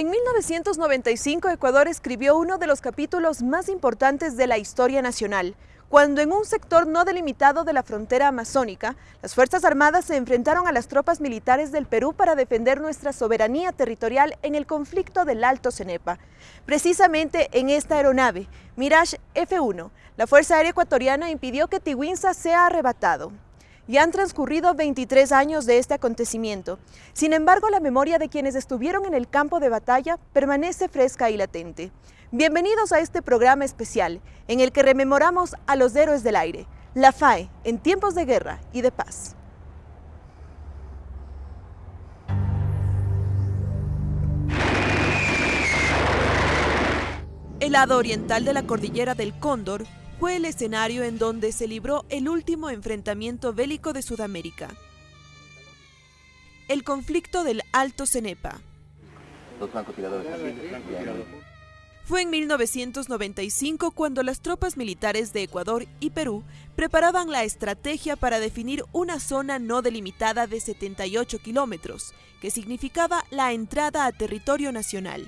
En 1995 Ecuador escribió uno de los capítulos más importantes de la historia nacional, cuando en un sector no delimitado de la frontera amazónica, las Fuerzas Armadas se enfrentaron a las tropas militares del Perú para defender nuestra soberanía territorial en el conflicto del Alto Cenepa. Precisamente en esta aeronave, Mirage F-1, la Fuerza Aérea Ecuatoriana impidió que Tiwinsa sea arrebatado. Ya han transcurrido 23 años de este acontecimiento. Sin embargo, la memoria de quienes estuvieron en el campo de batalla permanece fresca y latente. Bienvenidos a este programa especial en el que rememoramos a los héroes del aire, la FAE, en tiempos de guerra y de paz. El lado oriental de la cordillera del Cóndor fue el escenario en donde se libró el último enfrentamiento bélico de Sudamérica. El conflicto del Alto Cenepa. Fue en 1995 cuando las tropas militares de Ecuador y Perú preparaban la estrategia para definir una zona no delimitada de 78 kilómetros, que significaba la entrada a territorio nacional.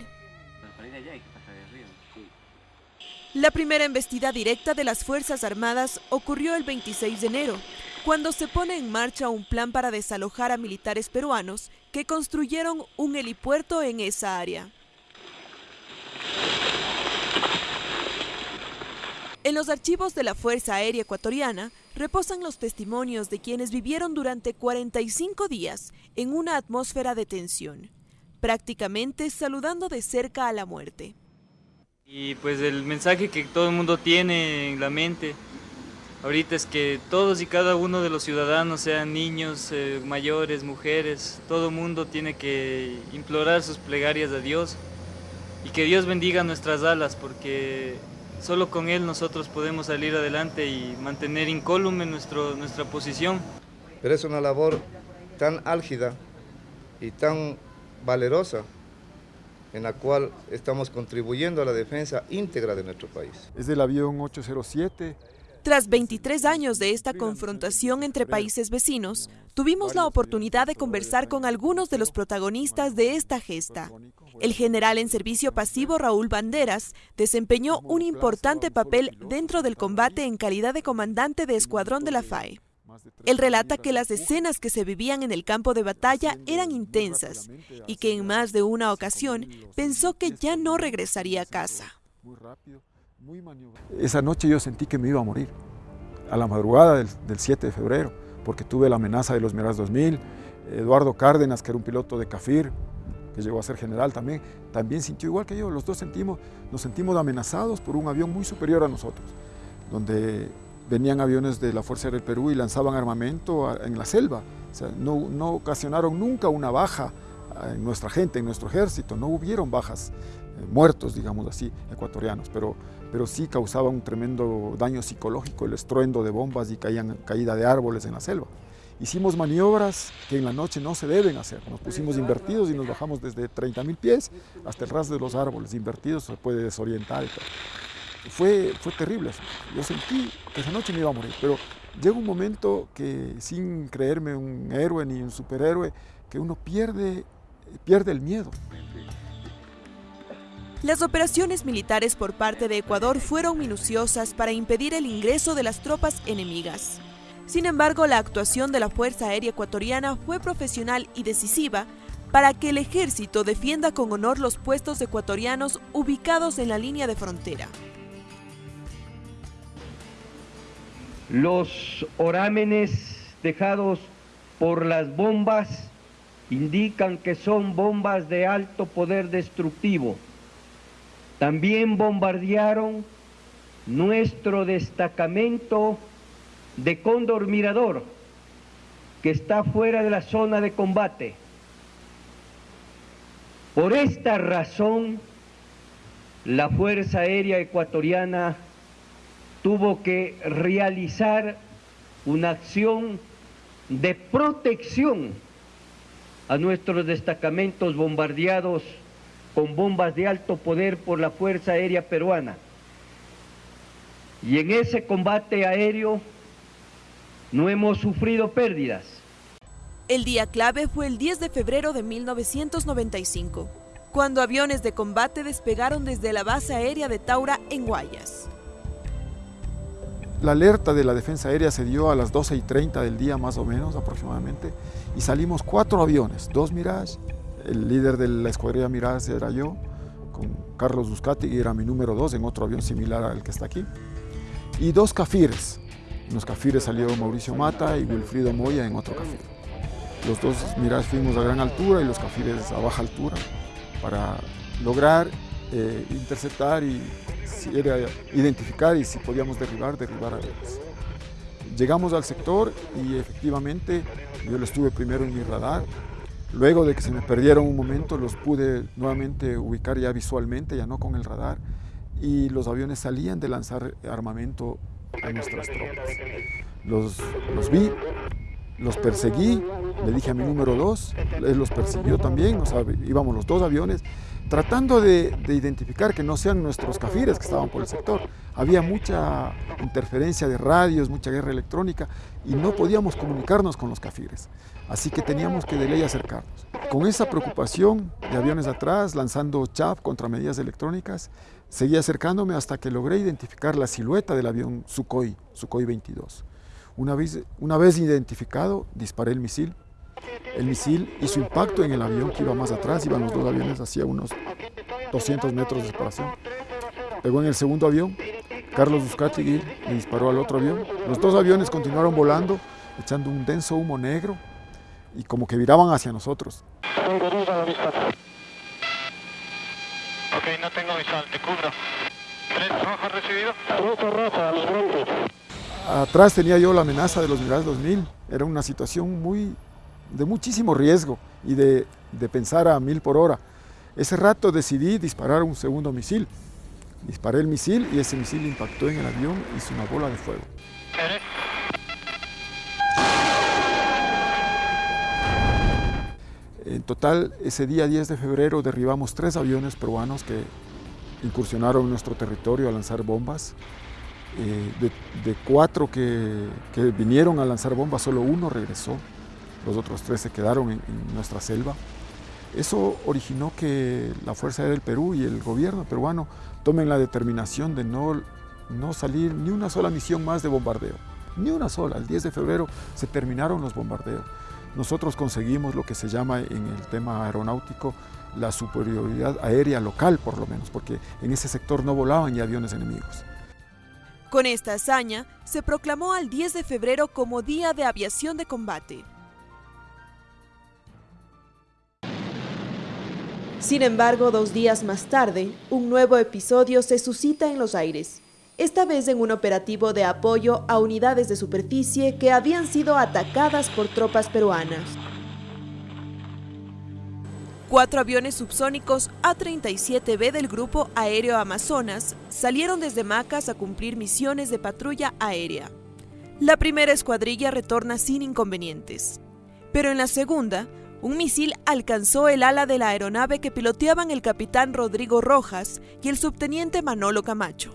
La primera embestida directa de las Fuerzas Armadas ocurrió el 26 de enero, cuando se pone en marcha un plan para desalojar a militares peruanos que construyeron un helipuerto en esa área. En los archivos de la Fuerza Aérea Ecuatoriana reposan los testimonios de quienes vivieron durante 45 días en una atmósfera de tensión, prácticamente saludando de cerca a la muerte. Y pues el mensaje que todo el mundo tiene en la mente ahorita es que todos y cada uno de los ciudadanos, sean niños, eh, mayores, mujeres, todo el mundo tiene que implorar sus plegarias a Dios y que Dios bendiga nuestras alas porque solo con Él nosotros podemos salir adelante y mantener incólume nuestra posición. Pero es una labor tan álgida y tan valerosa en la cual estamos contribuyendo a la defensa íntegra de nuestro país. Es del avión 807. Tras 23 años de esta confrontación entre países vecinos, tuvimos la oportunidad de conversar con algunos de los protagonistas de esta gesta. El general en servicio pasivo Raúl Banderas desempeñó un importante papel dentro del combate en calidad de comandante de escuadrón de la FAE. Él relata que las escenas que se vivían en el campo de batalla eran intensas y que en más de una ocasión pensó que ya no regresaría a casa. Esa noche yo sentí que me iba a morir, a la madrugada del, 7 de febrero, porque tuve la amenaza de los Miras 2000, Eduardo Cárdenas, que era un piloto de CAFIR, que llegó a ser general también, también sintió igual que yo, los dos sentimos, nos sentimos amenazados por un avión muy superior a nosotros, donde venían aviones de la Fuerza Aérea del Perú y lanzaban armamento en la selva. No, no ocasionaron nunca una baja en nuestra gente, en nuestro ejército. No hubieron bajas, eh, muertos, digamos así, ecuatorianos, pero, pero sí causaba un tremendo daño psicológico el estruendo de bombas y caían, caída de árboles en la selva. Hicimos maniobras que en la noche no se deben hacer. Nos pusimos invertidos y nos bajamos desde 30.000 pies hasta el ras de los árboles. Invertidos se puede desorientar. Y fue, fue terrible. Yo sentí que esa noche me iba a morir, pero llega un momento que sin creerme un héroe ni un superhéroe, que uno pierde, pierde el miedo. Las operaciones militares por parte de Ecuador fueron minuciosas para impedir el ingreso de las tropas enemigas. Sin embargo, la actuación de la Fuerza Aérea Ecuatoriana fue profesional y decisiva para que el ejército defienda con honor los puestos ecuatorianos ubicados en la línea de frontera. Los orámenes dejados por las bombas indican que son bombas de alto poder destructivo. También bombardearon nuestro destacamento de Cóndor Mirador, que está fuera de la zona de combate. Por esta razón, la Fuerza Aérea Ecuatoriana tuvo que realizar una acción de protección a nuestros destacamentos bombardeados con bombas de alto poder por la Fuerza Aérea Peruana. Y en ese combate aéreo no hemos sufrido pérdidas. El día clave fue el 10 de febrero de 1995. cuando aviones de combate despegaron desde la base aérea de Taura en Guayas. La alerta de la defensa aérea se dio a las 12 y 30 del día más o menos aproximadamente y salimos cuatro aviones, dos Mirage, el líder de la escuadrilla Mirage era yo, con Carlos Buscati, que era mi número dos en otro avión similar al que está aquí, y dos Cafires. En los Cafires salió Mauricio Mata y Wilfrido Moya en otro Cafir. Los dos Mirage fuimos a gran altura y los Cafires a baja altura para lograr eh, interceptar y si era identificar y si podíamos derribar, derribar aviones. Llegamos al sector y efectivamente yo lo estuve primero en mi radar, luego de que se me perdieron un momento los pude nuevamente ubicar ya visualmente, ya no con el radar, y los aviones salían de lanzar armamento a nuestras tropas. Los, los vi, los perseguí, le dije a mi número dos, él los persiguió también, íbamos los dos aviones, tratando de, de, identificar que no sean nuestros cafires que estaban por el sector. Había mucha interferencia de radios, mucha guerra electrónica y no podíamos comunicarnos con los cafires. Así que teníamos que de ley acercarnos. Con esa preocupación de aviones atrás, lanzando chav contra medidas electrónicas, seguí acercándome hasta que logré identificar la silueta del avión Sukhoi, Sukhoi 22. Una vez, una vez identificado, disparé el misil. El misil hizo impacto en el avión que iba más atrás, iban los dos aviones hacia unos 200 metros de separación. Pegó en el segundo avión, Carlos Buscati le disparó al otro avión. Los dos aviones continuaron volando, echando un denso humo negro y como que viraban hacia nosotros. Ok, no tengo visual, te cubro. ¿Tres rojos recibido? Rojo, rojo, a los broncos. Atrás tenía yo la amenaza de los Mirage 2000. Era una situación muy, de muchísimo riesgo y de, de pensar a mil por hora. Ese rato decidí disparar un segundo misil. Disparé el misil y ese misil impactó en el avión y hizo una bola de fuego. En total, ese día 10 de febrero derribamos tres aviones peruanos que incursionaron en nuestro territorio a lanzar bombas. Eh, de, cuatro que, vinieron a lanzar bombas, solo uno regresó, los otros tres se quedaron en, en, nuestra selva. Eso originó que la Fuerza Aérea del Perú y el gobierno peruano tomen la determinación de no, no salir ni una sola misión más de bombardeo, ni una sola. El 10 de febrero se terminaron los bombardeos. Nosotros conseguimos lo que se llama en el tema aeronáutico la superioridad aérea local, por lo menos, porque en ese sector no volaban ya aviones enemigos. Con esta hazaña, se proclamó al 10 de febrero como Día de Aviación de Combate. Sin embargo, dos días más tarde, un nuevo episodio se suscita en los aires, esta vez en un operativo de apoyo a unidades de superficie que habían sido atacadas por tropas peruanas. Cuatro aviones subsónicos A-37B del Grupo Aéreo Amazonas salieron desde Macas a cumplir misiones de patrulla aérea. La primera escuadrilla retorna sin inconvenientes. Pero en la segunda, un misil alcanzó el ala de la aeronave que piloteaban el capitán Rodrigo Rojas y el subteniente Manolo Camacho.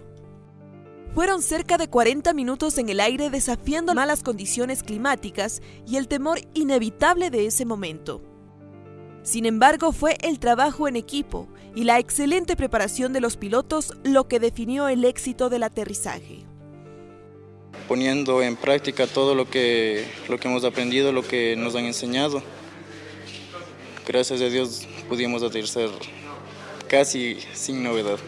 Fueron cerca de 40 minutos en el aire desafiando malas condiciones climáticas y el temor inevitable de ese momento. Sin embargo, fue el trabajo en equipo y la excelente preparación de los pilotos lo que definió el éxito del aterrizaje. Poniendo en práctica todo lo que, lo que hemos aprendido, lo que nos han enseñado. Gracias a Dios pudimos aterrizar casi sin novedad.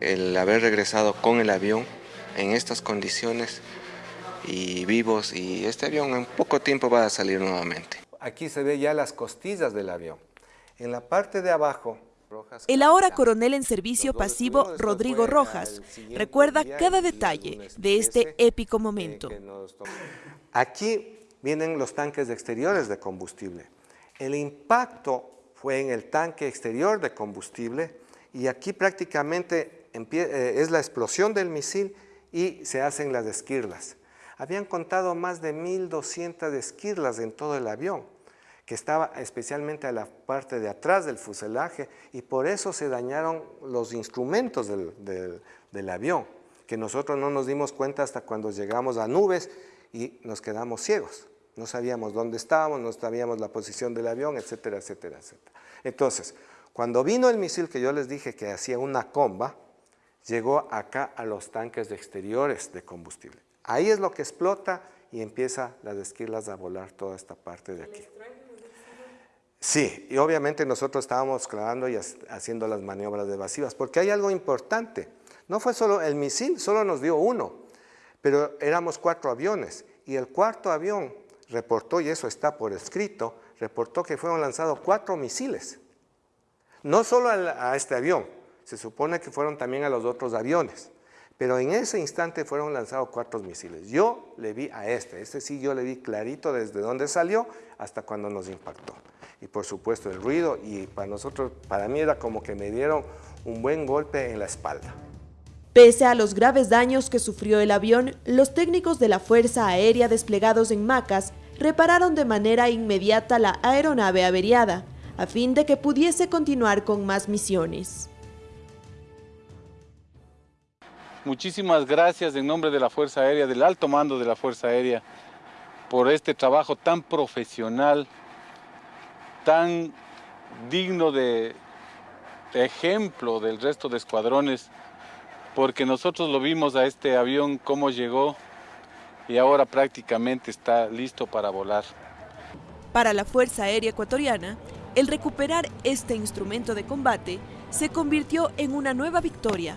El haber regresado con el avión en estas condiciones y vivos y este avión en poco tiempo va a salir nuevamente. Aquí se ve ya las costillas del avión. En la parte de abajo el ahora coronel en servicio pasivo Rodrigo Rojas recuerda cada detalle de este épico momento. Aquí vienen los tanques exteriores de combustible. El impacto fue en el tanque exterior de combustible y aquí prácticamente es la explosión del misil y se hacen las esquirlas. Habían contado más de 1.200 esquirlas en todo el avión que estaba especialmente a la parte de atrás del fuselaje y por eso se dañaron los instrumentos del, del, del, avión, que nosotros no nos dimos cuenta hasta cuando llegamos a nubes y nos quedamos ciegos. No sabíamos dónde estábamos, no sabíamos la posición del avión, etcétera, etcétera, etcétera. Entonces, cuando vino el misil que yo les dije que hacía una comba, llegó acá a los tanques de exteriores de combustible. Ahí es lo que explota y empieza las esquirlas a volar toda esta parte de aquí. Sí, y obviamente nosotros estábamos clavando y haciendo las maniobras evasivas, porque hay algo importante. No fue solo el misil, solo nos dio uno, pero éramos cuatro aviones, y el cuarto avión reportó, y eso está por escrito, reportó que fueron lanzados cuatro misiles. No solo a este avión, se supone que fueron también a los otros aviones. Pero en ese instante fueron lanzados cuatro misiles. Yo le vi a este, este sí yo le vi clarito desde dónde salió hasta cuando nos impactó. Y por supuesto el ruido y para nosotros, para mí era como que me dieron un buen golpe en la espalda. Pese a los graves daños que sufrió el avión, los técnicos de la Fuerza Aérea desplegados en Macas repararon de manera inmediata la aeronave averiada, a fin de que pudiese continuar con más misiones. Muchísimas gracias en nombre de la Fuerza Aérea, del alto mando de la Fuerza Aérea, por este trabajo tan profesional, tan digno de, ejemplo del resto de escuadrones, porque nosotros lo vimos a este avión cómo llegó y ahora prácticamente está listo para volar. Para la Fuerza Aérea Ecuatoriana, el recuperar este instrumento de combate se convirtió en una nueva victoria.